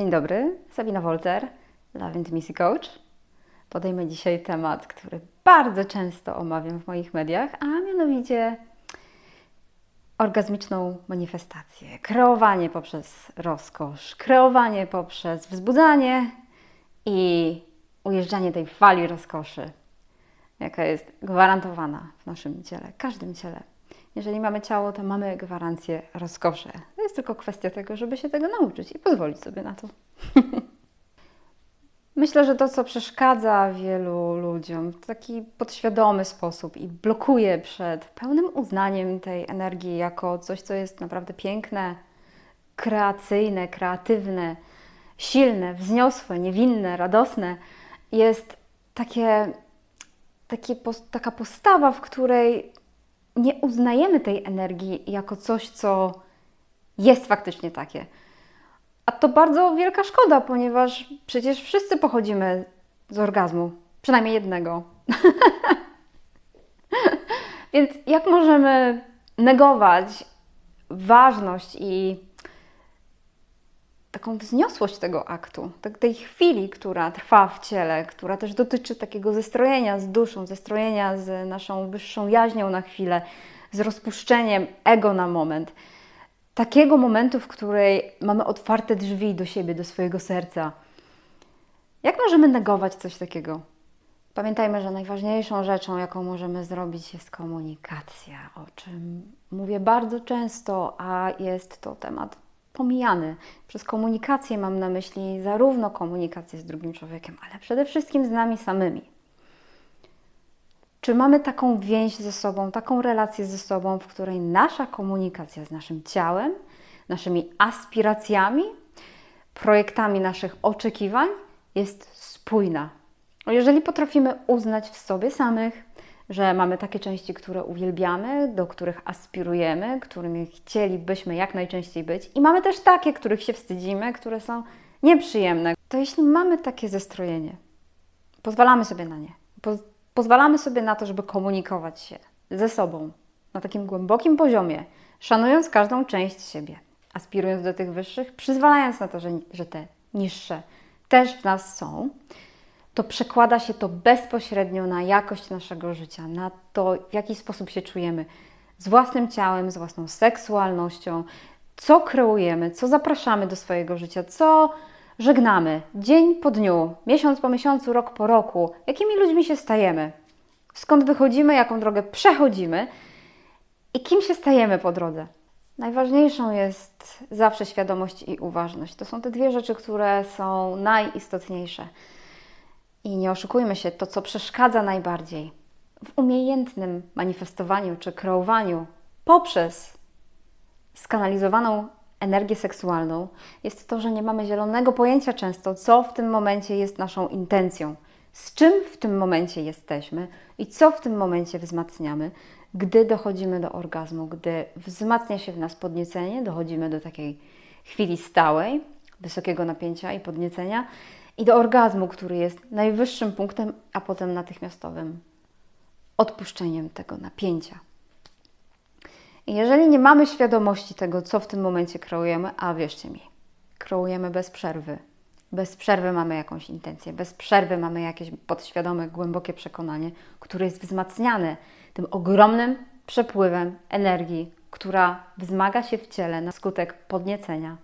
Dzień dobry, Sabina Wolter, Love Intimacy Coach. Podejmę dzisiaj temat, który bardzo często omawiam w moich mediach, a mianowicie orgazmiczną manifestację. Kreowanie poprzez rozkosz, kreowanie poprzez wzbudzanie i ujeżdżanie tej fali rozkoszy, jaka jest gwarantowana w naszym ciele, każdym ciele. Jeżeli mamy ciało, to mamy gwarancję rozkoszy. Jest tylko kwestia tego, żeby się tego nauczyć i pozwolić sobie na to. Myślę, że to, co przeszkadza wielu ludziom w taki podświadomy sposób i blokuje przed pełnym uznaniem tej energii jako coś, co jest naprawdę piękne, kreacyjne, kreatywne, silne, wzniosłe, niewinne, radosne, jest takie, takie, taka postawa, w której nie uznajemy tej energii jako coś, co jest faktycznie takie. A to bardzo wielka szkoda, ponieważ przecież wszyscy pochodzimy z orgazmu, przynajmniej jednego. Więc jak możemy negować ważność i taką wzniosłość tego aktu, tak, tej chwili, która trwa w ciele, która też dotyczy takiego zestrojenia z duszą, zestrojenia z naszą wyższą jaźnią na chwilę, z rozpuszczeniem ego na moment. Takiego momentu, w której mamy otwarte drzwi do siebie, do swojego serca. Jak możemy negować coś takiego? Pamiętajmy, że najważniejszą rzeczą, jaką możemy zrobić, jest komunikacja, o czym mówię bardzo często, a jest to temat pomijany. Przez komunikację mam na myśli zarówno komunikację z drugim człowiekiem, ale przede wszystkim z nami samymi. Czy mamy taką więź ze sobą, taką relację ze sobą, w której nasza komunikacja z naszym ciałem, naszymi aspiracjami, projektami naszych oczekiwań jest spójna? Jeżeli potrafimy uznać w sobie samych, że mamy takie części, które uwielbiamy, do których aspirujemy, którymi chcielibyśmy jak najczęściej być, i mamy też takie, których się wstydzimy, które są nieprzyjemne. To jeśli mamy takie zestrojenie, pozwalamy sobie na nie, pozwalamy sobie na to, żeby komunikować się ze sobą na takim głębokim poziomie, szanując każdą część siebie, aspirując do tych wyższych, przyzwalając na to, że, że te niższe też w nas są to przekłada się to bezpośrednio na jakość naszego życia, na to, w jaki sposób się czujemy z własnym ciałem, z własną seksualnością, co kreujemy, co zapraszamy do swojego życia, co żegnamy dzień po dniu, miesiąc po miesiącu, rok po roku, jakimi ludźmi się stajemy, skąd wychodzimy, jaką drogę przechodzimy i kim się stajemy po drodze. Najważniejszą jest zawsze świadomość i uważność. To są te dwie rzeczy, które są najistotniejsze. I nie oszukujmy się, to co przeszkadza najbardziej w umiejętnym manifestowaniu czy kreowaniu poprzez skanalizowaną energię seksualną, jest to, że nie mamy zielonego pojęcia często, co w tym momencie jest naszą intencją, z czym w tym momencie jesteśmy i co w tym momencie wzmacniamy, gdy dochodzimy do orgazmu, gdy wzmacnia się w nas podniecenie, dochodzimy do takiej chwili stałej, wysokiego napięcia i podniecenia i do orgazmu, który jest najwyższym punktem, a potem natychmiastowym odpuszczeniem tego napięcia. Jeżeli nie mamy świadomości tego, co w tym momencie kreujemy, a wierzcie mi, kreujemy bez przerwy. Bez przerwy mamy jakąś intencję, bez przerwy mamy jakieś podświadome, głębokie przekonanie, które jest wzmacniane tym ogromnym przepływem energii, która wzmaga się w ciele na skutek podniecenia,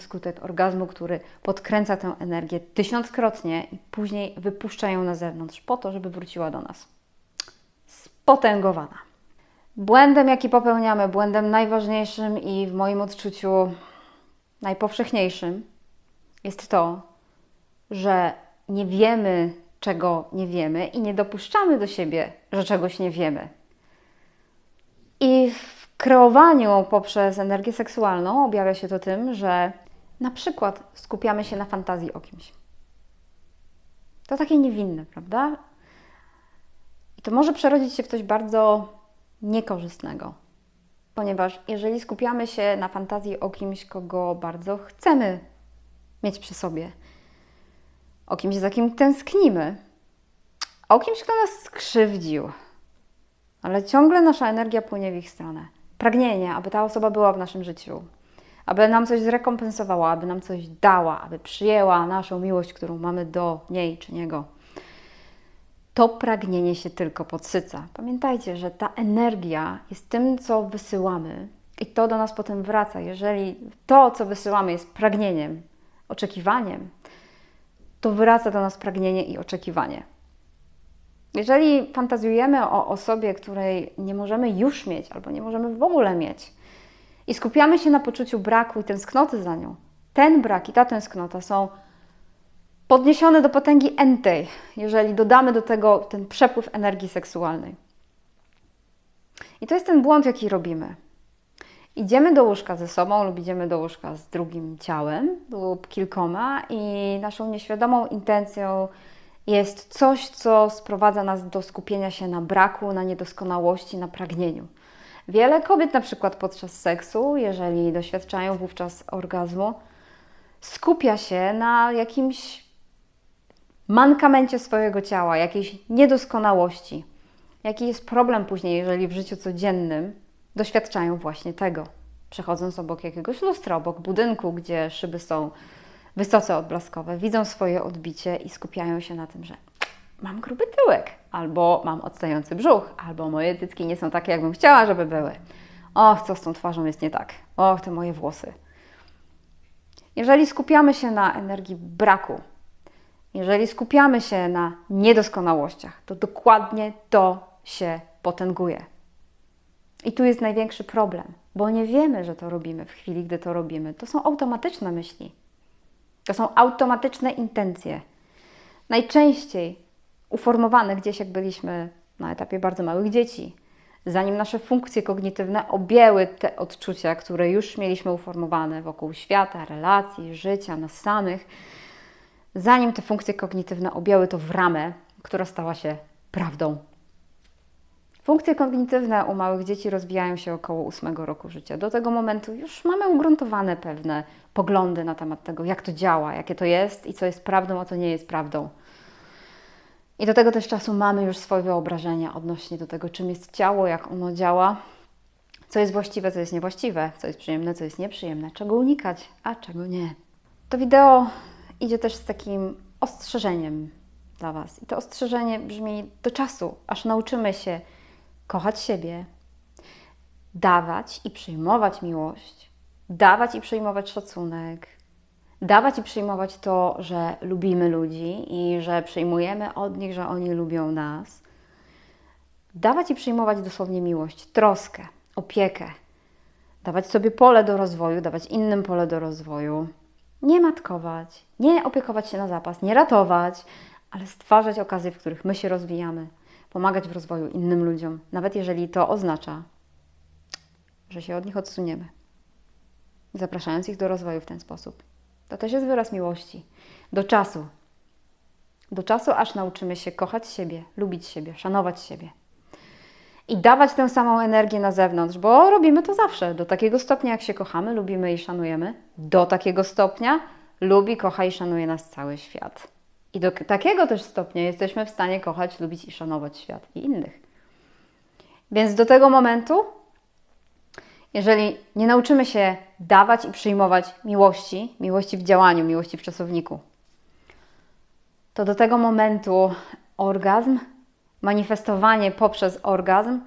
Skutek orgazmu, który podkręca tę energię tysiąckrotnie i później wypuszcza ją na zewnątrz po to, żeby wróciła do nas. Spotęgowana. Błędem, jaki popełniamy, błędem najważniejszym i w moim odczuciu najpowszechniejszym jest to, że nie wiemy, czego nie wiemy i nie dopuszczamy do siebie, że czegoś nie wiemy. I w kreowaniu poprzez energię seksualną objawia się to tym, że na przykład skupiamy się na fantazji o kimś. To takie niewinne, prawda? I to może przerodzić się w coś bardzo niekorzystnego. Ponieważ jeżeli skupiamy się na fantazji o kimś, kogo bardzo chcemy mieć przy sobie, o kimś, za kim tęsknimy, o kimś, kto nas skrzywdził, ale ciągle nasza energia płynie w ich stronę. Pragnienie, aby ta osoba była w naszym życiu, aby nam coś zrekompensowała, aby nam coś dała, aby przyjęła naszą miłość, którą mamy do niej czy niego. To pragnienie się tylko podsyca. Pamiętajcie, że ta energia jest tym, co wysyłamy, i to do nas potem wraca. Jeżeli to, co wysyłamy, jest pragnieniem, oczekiwaniem, to wraca do nas pragnienie i oczekiwanie. Jeżeli fantazjujemy o osobie, której nie możemy już mieć albo nie możemy w ogóle mieć i skupiamy się na poczuciu braku i tęsknoty za nią, ten brak i ta tęsknota są podniesione do potęgi entej, jeżeli dodamy do tego ten przepływ energii seksualnej. I to jest ten błąd, jaki robimy. Idziemy do łóżka ze sobą lub idziemy do łóżka z drugim ciałem lub kilkoma i naszą nieświadomą intencją jest coś, co sprowadza nas do skupienia się na braku, na niedoskonałości, na pragnieniu. Wiele kobiet, na przykład podczas seksu, jeżeli doświadczają wówczas orgazmu, skupia się na jakimś mankamencie swojego ciała, jakiejś niedoskonałości. Jaki jest problem później, jeżeli w życiu codziennym doświadczają właśnie tego. Przechodząc obok jakiegoś lustra, obok budynku, gdzie szyby są wysoce odblaskowe, widzą swoje odbicie i skupiają się na tym, że mam gruby tyłek, albo mam odstający brzuch, albo moje cycki nie są takie, jakbym chciała, żeby były. Och, co z tą twarzą jest nie tak. Och, te moje włosy. Jeżeli skupiamy się na energii braku, jeżeli skupiamy się na niedoskonałościach, to dokładnie to się potęguje. I tu jest największy problem, bo nie wiemy, że to robimy w chwili, gdy to robimy. To są automatyczne myśli. To są automatyczne intencje. Najczęściej uformowane gdzieś, jak byliśmy na etapie bardzo małych dzieci, zanim nasze funkcje kognitywne objęły te odczucia, które już mieliśmy uformowane wokół świata, relacji, życia, nas samych, zanim te funkcje kognitywne objęły to w ramę, która stała się prawdą Funkcje kognitywne u małych dzieci rozwijają się około 8 roku życia. Do tego momentu już mamy ugruntowane pewne poglądy na temat tego, jak to działa, jakie to jest i co jest prawdą, a co nie jest prawdą. I do tego też czasu mamy już swoje wyobrażenia odnośnie do tego, czym jest ciało, jak ono działa, co jest właściwe, co jest niewłaściwe, co jest przyjemne, co jest nieprzyjemne, czego unikać, a czego nie. To wideo idzie też z takim ostrzeżeniem dla Was. I to ostrzeżenie brzmi do czasu, aż nauczymy się kochać siebie, dawać i przyjmować miłość, dawać i przyjmować szacunek, dawać i przyjmować to, że lubimy ludzi i że przyjmujemy od nich, że oni lubią nas. Dawać i przyjmować dosłownie miłość, troskę, opiekę, dawać sobie pole do rozwoju, dawać innym pole do rozwoju. Nie matkować, nie opiekować się na zapas, nie ratować, ale stwarzać okazje, w których my się rozwijamy pomagać w rozwoju innym ludziom, nawet jeżeli to oznacza, że się od nich odsuniemy, zapraszając ich do rozwoju w ten sposób. To też jest wyraz miłości. Do czasu. Do czasu, aż nauczymy się kochać siebie, lubić siebie, szanować siebie. I dawać tę samą energię na zewnątrz, bo robimy to zawsze. Do takiego stopnia, jak się kochamy, lubimy i szanujemy, do takiego stopnia lubi, kocha i szanuje nas cały świat. I do takiego też stopnia jesteśmy w stanie kochać, lubić i szanować świat i innych. Więc do tego momentu, jeżeli nie nauczymy się dawać i przyjmować miłości, miłości w działaniu, miłości w czasowniku, to do tego momentu orgazm, manifestowanie poprzez orgazm,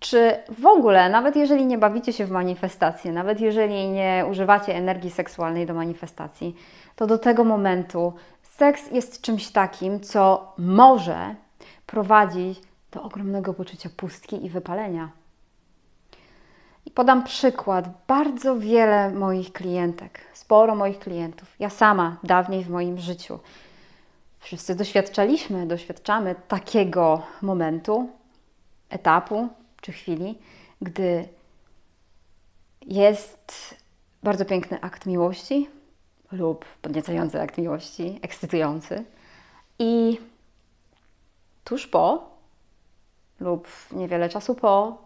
czy w ogóle, nawet jeżeli nie bawicie się w manifestacje, nawet jeżeli nie używacie energii seksualnej do manifestacji, to do tego momentu Seks jest czymś takim, co może prowadzić do ogromnego poczucia pustki i wypalenia. I podam przykład. Bardzo wiele moich klientek, sporo moich klientów, ja sama dawniej w moim życiu, wszyscy doświadczaliśmy, doświadczamy takiego momentu, etapu czy chwili, gdy jest bardzo piękny akt miłości, lub podniecający akt miłości, ekscytujący. I tuż po, lub niewiele czasu po,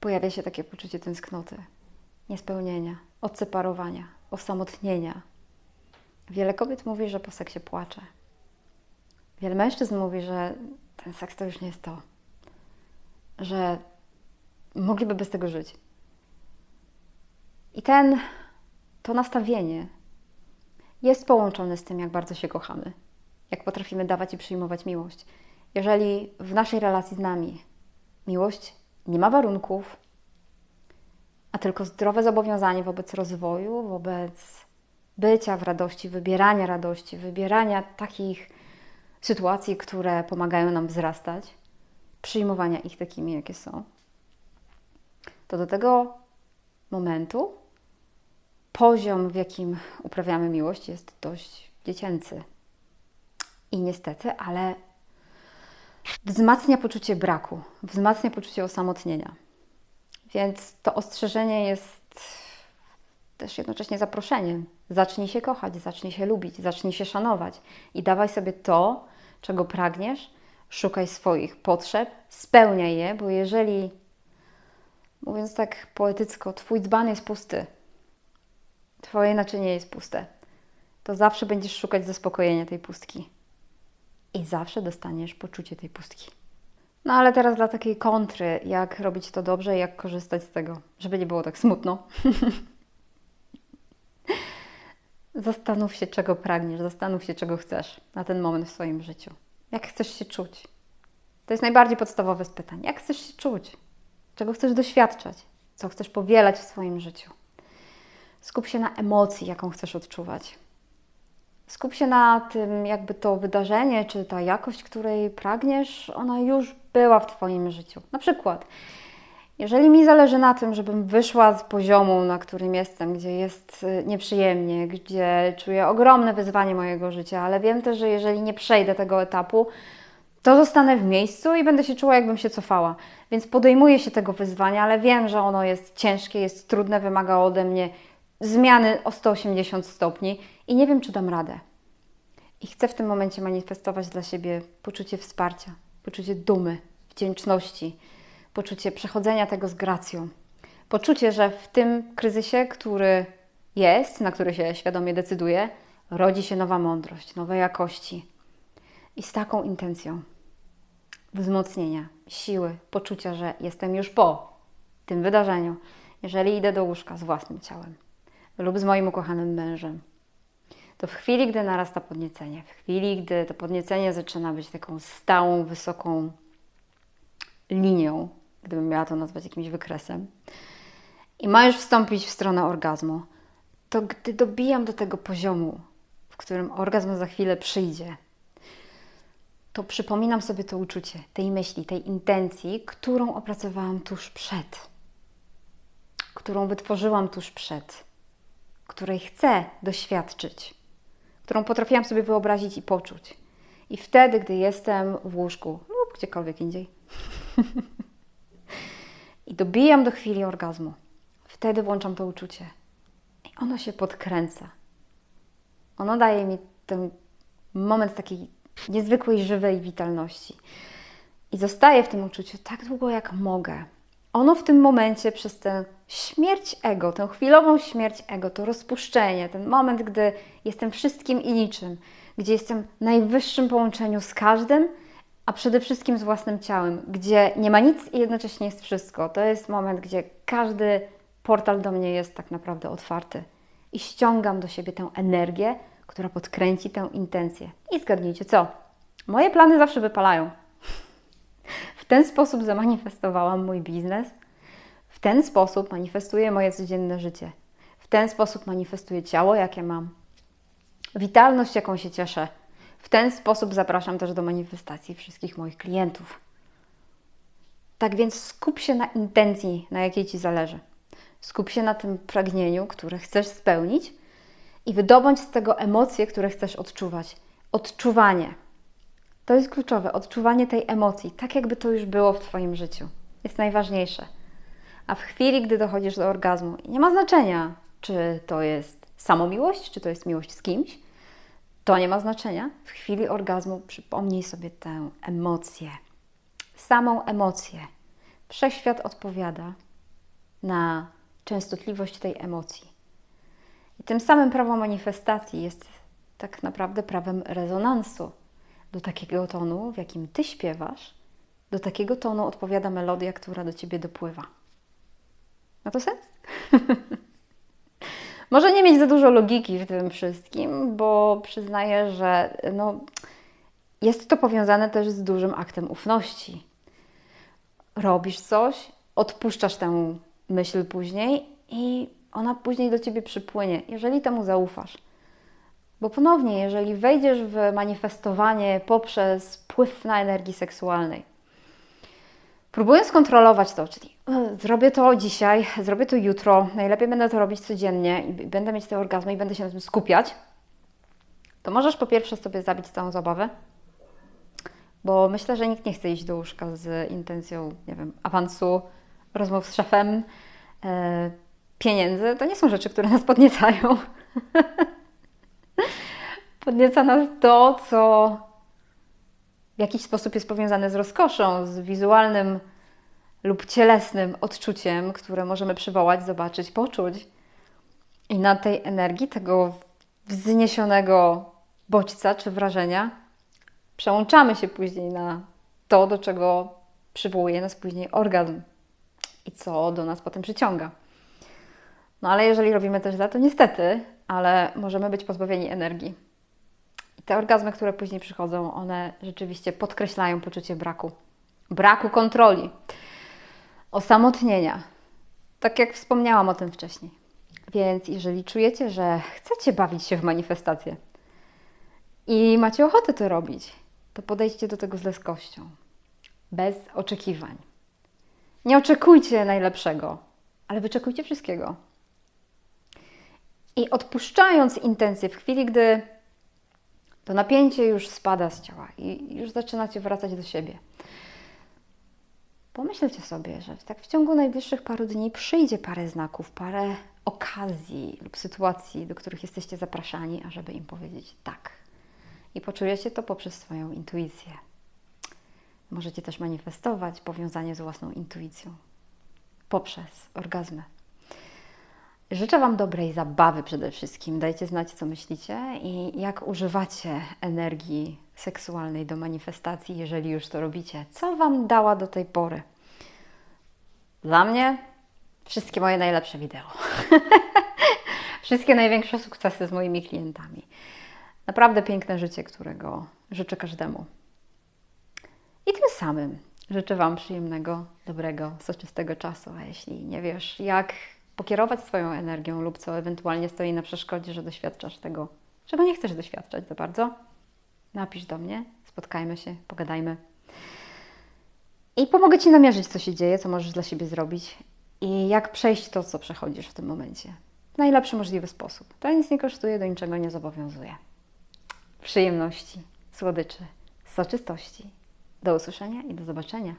pojawia się takie poczucie tęsknoty, niespełnienia, odseparowania, osamotnienia. Wiele kobiet mówi, że po seksie płacze. Wiele mężczyzn mówi, że ten seks to już nie jest to, że mogliby bez tego żyć. I ten to nastawienie jest połączone z tym, jak bardzo się kochamy, jak potrafimy dawać i przyjmować miłość. Jeżeli w naszej relacji z nami miłość nie ma warunków, a tylko zdrowe zobowiązanie wobec rozwoju, wobec bycia w radości, wybierania radości, wybierania takich sytuacji, które pomagają nam wzrastać, przyjmowania ich takimi, jakie są, to do tego momentu poziom, w jakim uprawiamy miłość, jest dość dziecięcy. I niestety, ale wzmacnia poczucie braku, wzmacnia poczucie osamotnienia. Więc to ostrzeżenie jest też jednocześnie zaproszeniem. Zacznij się kochać, zacznij się lubić, zacznij się szanować i dawaj sobie to, czego pragniesz, szukaj swoich potrzeb, spełniaj je, bo jeżeli, mówiąc tak poetycko, Twój dzban jest pusty, Twoje naczynie jest puste, to zawsze będziesz szukać zaspokojenia tej pustki i zawsze dostaniesz poczucie tej pustki. No ale teraz dla takiej kontry, jak robić to dobrze i jak korzystać z tego, żeby nie było tak smutno. zastanów się, czego pragniesz, zastanów się, czego chcesz na ten moment w swoim życiu. Jak chcesz się czuć? To jest najbardziej podstawowe z pytań. Jak chcesz się czuć? Czego chcesz doświadczać? Co chcesz powielać w swoim życiu? Skup się na emocji, jaką chcesz odczuwać. Skup się na tym, jakby to wydarzenie, czy ta jakość, której pragniesz, ona już była w Twoim życiu. Na przykład, jeżeli mi zależy na tym, żebym wyszła z poziomu, na którym jestem, gdzie jest y, nieprzyjemnie, gdzie czuję ogromne wyzwanie mojego życia, ale wiem też, że jeżeli nie przejdę tego etapu, to zostanę w miejscu i będę się czuła, jakbym się cofała. Więc podejmuję się tego wyzwania, ale wiem, że ono jest ciężkie, jest trudne, wymaga ode mnie zmiany o 180 stopni i nie wiem, czy dam radę. I chcę w tym momencie manifestować dla siebie poczucie wsparcia, poczucie dumy, wdzięczności, poczucie przechodzenia tego z gracją. Poczucie, że w tym kryzysie, który jest, na który się świadomie decyduję, rodzi się nowa mądrość, nowe jakości. I z taką intencją wzmocnienia, siły, poczucia, że jestem już po tym wydarzeniu, jeżeli idę do łóżka z własnym ciałem lub z moim ukochanym mężem, to w chwili, gdy narasta podniecenie, w chwili, gdy to podniecenie zaczyna być taką stałą, wysoką linią, gdybym miała to nazwać jakimś wykresem, i ma już wstąpić w stronę orgazmu, to gdy dobijam do tego poziomu, w którym orgazm za chwilę przyjdzie, to przypominam sobie to uczucie, tej myśli, tej intencji, którą opracowałam tuż przed, którą wytworzyłam tuż przed, której chcę doświadczyć, którą potrafiłam sobie wyobrazić i poczuć. I wtedy, gdy jestem w łóżku lub gdziekolwiek indziej, i dobijam do chwili orgazmu, wtedy włączam to uczucie. I ono się podkręca. Ono daje mi ten moment takiej niezwykłej, żywej witalności. I zostaję w tym uczuciu tak długo, jak mogę. Ono w tym momencie, przez tę śmierć ego, tę chwilową śmierć ego, to rozpuszczenie, ten moment, gdy jestem wszystkim i niczym, gdzie jestem w najwyższym połączeniu z każdym, a przede wszystkim z własnym ciałem, gdzie nie ma nic i jednocześnie jest wszystko. To jest moment, gdzie każdy portal do mnie jest tak naprawdę otwarty i ściągam do siebie tę energię, która podkręci tę intencję. I zgadnijcie co? Moje plany zawsze wypalają. W ten sposób zamanifestowałam mój biznes. W ten sposób manifestuję moje codzienne życie. W ten sposób manifestuję ciało, jakie mam. Witalność, jaką się cieszę. W ten sposób zapraszam też do manifestacji wszystkich moich klientów. Tak więc skup się na intencji, na jakiej Ci zależy. Skup się na tym pragnieniu, które chcesz spełnić i wydobądź z tego emocje, które chcesz odczuwać. Odczuwanie. To jest kluczowe. Odczuwanie tej emocji, tak jakby to już było w Twoim życiu. Jest najważniejsze. A w chwili, gdy dochodzisz do orgazmu, nie ma znaczenia, czy to jest samomiłość, czy to jest miłość z kimś, to nie ma znaczenia. W chwili orgazmu przypomnij sobie tę emocję, samą emocję. Wszechświat odpowiada na częstotliwość tej emocji. I tym samym prawo manifestacji jest tak naprawdę prawem rezonansu. Do takiego tonu, w jakim ty śpiewasz, do takiego tonu odpowiada melodia, która do ciebie dopływa. Ma to sens? Może nie mieć za dużo logiki w tym wszystkim, bo przyznaję, że no, jest to powiązane też z dużym aktem ufności. Robisz coś, odpuszczasz tę myśl później i ona później do ciebie przypłynie, jeżeli temu zaufasz. Bo ponownie, jeżeli wejdziesz w manifestowanie poprzez wpływ na energii seksualnej, próbując kontrolować to, czyli e, zrobię to dzisiaj, zrobię to jutro, najlepiej będę to robić codziennie i będę mieć te orgazmy i będę się na tym skupiać, to możesz po pierwsze sobie zabić całą zabawę, bo myślę, że nikt nie chce iść do łóżka z intencją, nie wiem, awansu, rozmów z szefem, e, pieniędzy. To nie są rzeczy, które nas podniecają. Podnieca nas to, co w jakiś sposób jest powiązane z rozkoszą, z wizualnym lub cielesnym odczuciem, które możemy przywołać, zobaczyć, poczuć. I na tej energii, tego wzniesionego bodźca czy wrażenia, przełączamy się później na to, do czego przywołuje nas później orgazm i co do nas potem przyciąga. No ale jeżeli robimy to źle, to niestety, ale możemy być pozbawieni energii. Te orgazmy, które później przychodzą, one rzeczywiście podkreślają poczucie braku. Braku kontroli, osamotnienia. Tak jak wspomniałam o tym wcześniej. Więc jeżeli czujecie, że chcecie bawić się w manifestację i macie ochotę to robić, to podejdźcie do tego z leskością, bez oczekiwań. Nie oczekujcie najlepszego, ale wyczekujcie wszystkiego. I odpuszczając intencje w chwili, gdy to napięcie już spada z ciała i już zaczynacie wracać do siebie, pomyślcie sobie, że tak w ciągu najbliższych paru dni przyjdzie parę znaków, parę okazji lub sytuacji, do których jesteście zapraszani, ażeby im powiedzieć tak. I poczujecie to poprzez swoją intuicję. Możecie też manifestować powiązanie z własną intuicją poprzez orgazmy. Życzę Wam dobrej zabawy przede wszystkim. Dajcie znać, co myślicie i jak używacie energii seksualnej do manifestacji, jeżeli już to robicie. Co Wam dała do tej pory? Dla mnie wszystkie moje najlepsze wideo. wszystkie największe sukcesy z moimi klientami. Naprawdę piękne życie, którego życzę każdemu. I tym samym życzę Wam przyjemnego, dobrego, soczystego czasu. A jeśli nie wiesz, jak pokierować swoją energią lub co ewentualnie stoi na przeszkodzie, że doświadczasz tego, czego nie chcesz doświadczać za bardzo, napisz do mnie, spotkajmy się, pogadajmy. I pomogę Ci namierzyć, co się dzieje, co możesz dla siebie zrobić i jak przejść to, co przechodzisz w tym momencie. W najlepszy możliwy sposób. To nic nie kosztuje, do niczego nie zobowiązuje. Przyjemności, słodyczy, soczystości. Do usłyszenia i do zobaczenia.